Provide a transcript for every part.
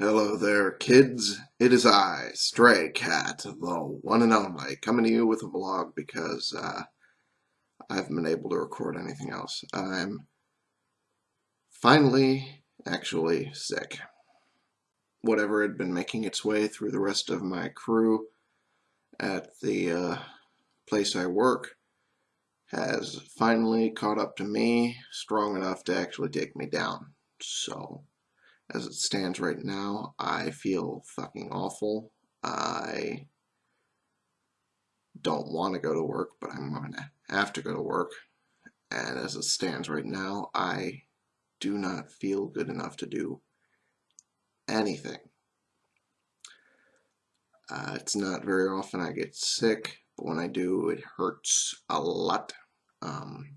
Hello there, kids. It is I, Stray Cat, the one and only, coming to you with a vlog because uh, I haven't been able to record anything else. I'm finally actually sick. Whatever had been making its way through the rest of my crew at the uh, place I work has finally caught up to me strong enough to actually take me down. So as it stands right now, I feel fucking awful. I don't want to go to work, but I'm going to have to go to work. And as it stands right now, I do not feel good enough to do anything. Uh, it's not very often I get sick, but when I do, it hurts a lot. Um,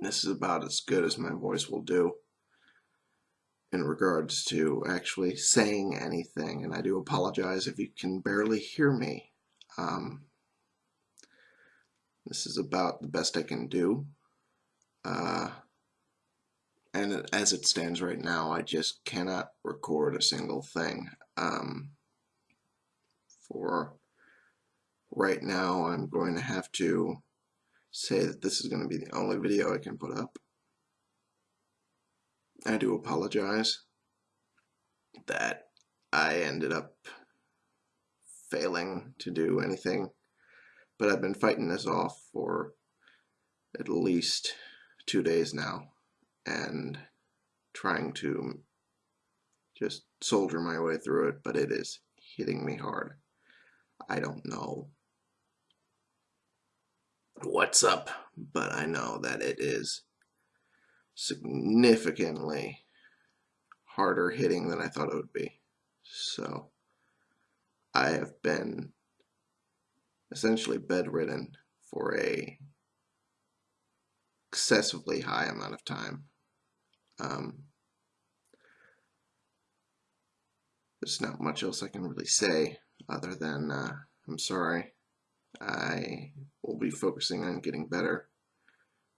This is about as good as my voice will do in regards to actually saying anything, and I do apologize if you can barely hear me. Um, this is about the best I can do. Uh, and as it stands right now, I just cannot record a single thing. Um, for right now, I'm going to have to say that this is going to be the only video I can put up. I do apologize that I ended up failing to do anything, but I've been fighting this off for at least two days now and trying to just soldier my way through it, but it is hitting me hard. I don't know what's up, but I know that it is significantly harder hitting than I thought it would be. So I have been essentially bedridden for a excessively high amount of time. Um, there's not much else I can really say other than uh, I'm sorry. I will be focusing on getting better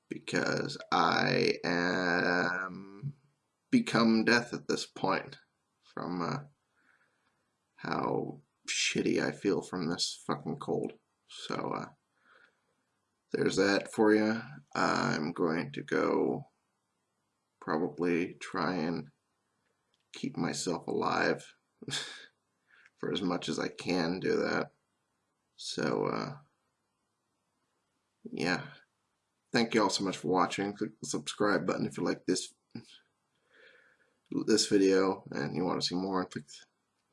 because I am become death at this point from uh, how shitty I feel from this fucking cold. So uh, there's that for you. I'm going to go probably try and keep myself alive for as much as I can do that. So, uh, yeah. Thank you all so much for watching. Click the subscribe button if you like this this video and you want to see more. Click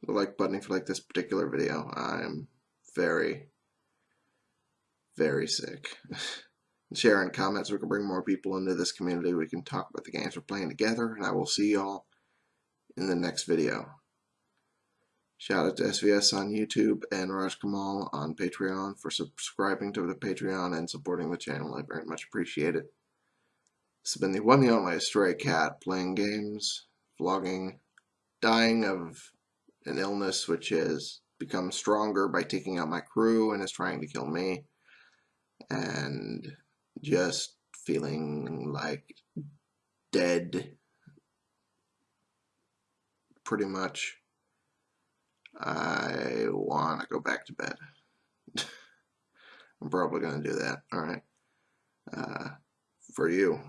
the like button if you like this particular video. I'm very, very sick. Share and comment so we can bring more people into this community. We can talk about the games we're playing together. And I will see y'all in the next video. Shout out to SVS on YouTube and Raj Kamal on Patreon for subscribing to the Patreon and supporting the channel. I very much appreciate it. This has been the one and only Stray Cat playing games, vlogging, dying of an illness which has become stronger by taking out my crew and is trying to kill me, and just feeling like dead pretty much. I want to go back to bed. I'm probably going to do that. All right. Uh, for you.